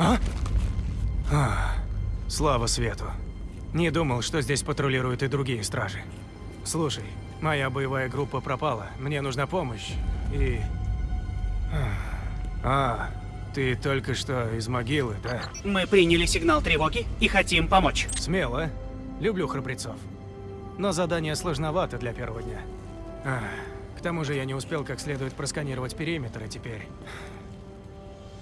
А? а? Слава свету. Не думал, что здесь патрулируют и другие стражи. Слушай, моя боевая группа пропала. Мне нужна помощь. И... А, ты только что из могилы, да? Мы приняли сигнал тревоги и хотим помочь. Смело. Люблю храбрецов. Но задание сложновато для первого дня. А, к тому же я не успел как следует просканировать периметр, и теперь...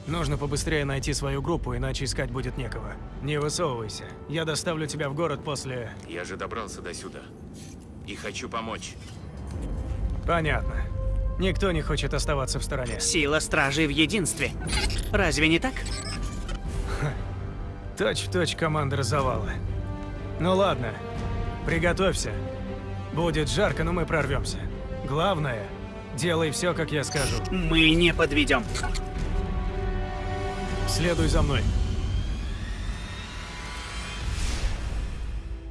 Нужно побыстрее найти свою группу, иначе искать будет некого. Не высовывайся. Я доставлю тебя в город после... Я же добрался до сюда. И хочу помочь. Понятно. Никто не хочет оставаться в стороне. Сила стражей в единстве. Разве не так? Точь-в-точь -точь командир завала. Ну ладно, приготовься. Будет жарко, но мы прорвемся. Главное, делай все, как я скажу. Мы не подведем. Следуй за мной.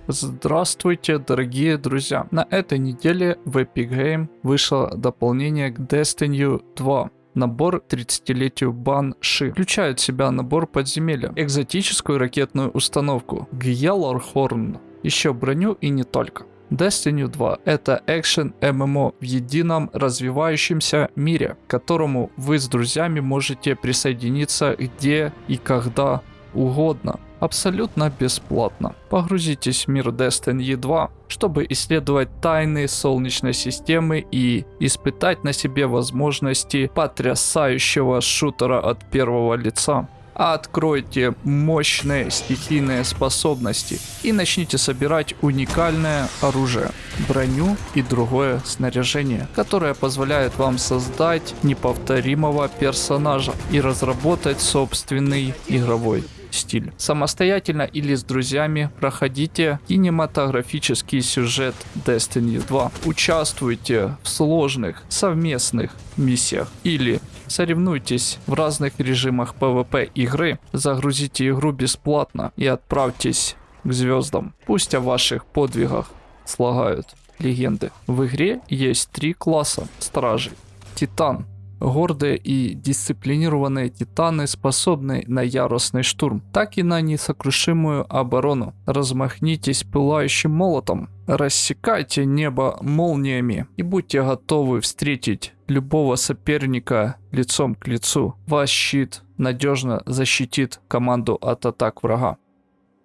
Здравствуйте, дорогие друзья! На этой неделе в Epic Game вышло дополнение к Destiny 2 набор 30-летию Банши. Включает в себя набор подземелья, экзотическую ракетную установку, Гьялорхорн, еще броню и не только. Destiny 2 — это экшен ММО в едином развивающемся мире, к которому вы с друзьями можете присоединиться где и когда угодно абсолютно бесплатно. Погрузитесь в мир Destiny 2, чтобы исследовать тайны Солнечной системы и испытать на себе возможности потрясающего шутера от первого лица. Откройте мощные стихийные способности и начните собирать уникальное оружие, броню и другое снаряжение, которое позволяет вам создать неповторимого персонажа и разработать собственный игровой стиль. Самостоятельно или с друзьями проходите кинематографический сюжет Destiny 2. Участвуйте в сложных совместных миссиях или соревнуйтесь в разных режимах PvP игры, загрузите игру бесплатно и отправьтесь к звездам. Пусть о ваших подвигах слагают легенды. В игре есть три класса стражей. Титан, Гордые и дисциплинированные титаны способны на яростный штурм, так и на несокрушимую оборону. Размахнитесь пылающим молотом, рассекайте небо молниями и будьте готовы встретить любого соперника лицом к лицу. Ваш щит надежно защитит команду от атак врага.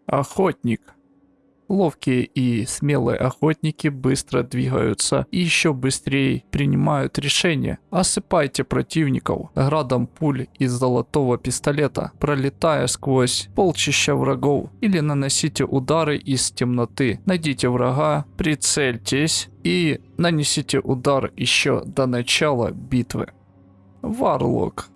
Охотник Ловкие и смелые охотники быстро двигаются и еще быстрее принимают решения. Осыпайте противников градом пуль из золотого пистолета, пролетая сквозь полчища врагов или наносите удары из темноты. Найдите врага, прицельтесь и нанесите удар еще до начала битвы. Варлок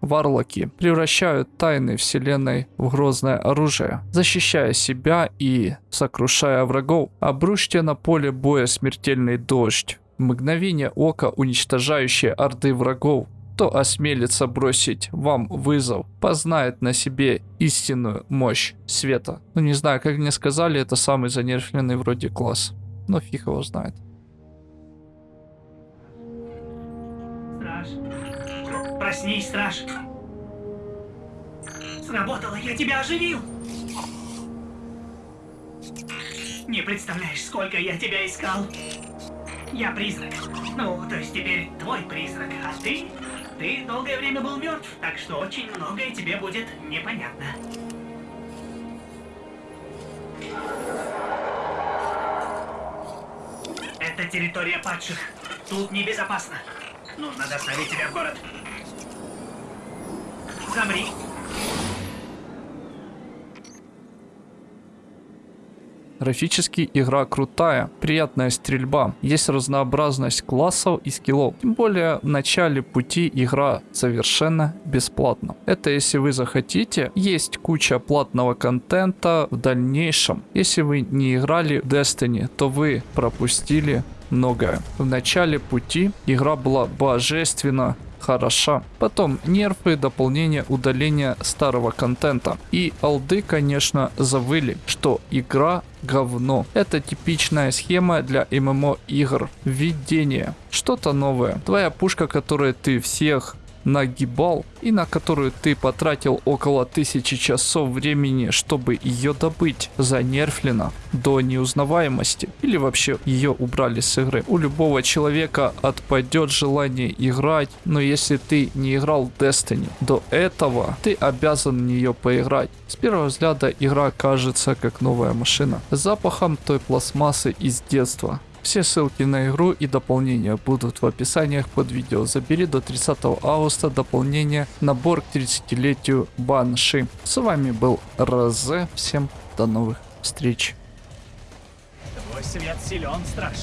Варлоки превращают тайны вселенной в грозное оружие, защищая себя и сокрушая врагов. Обрушьте на поле боя смертельный дождь, мгновение ока уничтожающие орды врагов. Кто осмелится бросить вам вызов, познает на себе истинную мощь света. Ну не знаю, как мне сказали, это самый занерфленный вроде класс. Но фиг его знает. Проснись, страж. Сработало, я тебя оживил. Не представляешь, сколько я тебя искал. Я призрак. Ну, то есть теперь твой призрак. А ты? Ты долгое время был мертв, так что очень многое тебе будет непонятно. Это территория падших. Тут небезопасно. Нужно доставить тебя в город. Замри. Графически игра крутая, приятная стрельба, есть разнообразность классов и скиллов. Тем более в начале пути игра совершенно бесплатна. Это если вы захотите, есть куча платного контента в дальнейшем. Если вы не играли в Destiny, то вы пропустили многое. В начале пути игра была божественно хороша. Потом нерфы, дополнение, удаление старого контента. И алды, конечно, завыли, что игра говно. Это типичная схема для ММО игр. Введение. Что-то новое. Твоя пушка, которую ты всех нагибал и на которую ты потратил около тысячи часов времени, чтобы ее добыть, занерфлена до неузнаваемости или вообще ее убрали с игры. У любого человека отпадет желание играть, но если ты не играл в Destiny до этого, ты обязан в нее поиграть. С первого взгляда игра кажется как новая машина, с запахом той пластмассы из детства. Все ссылки на игру и дополнения будут в описаниях под видео. Забери до 30 августа дополнение набор к 30-летию Банши. С вами был Розе. Всем до новых встреч. Твой свет силен, страж.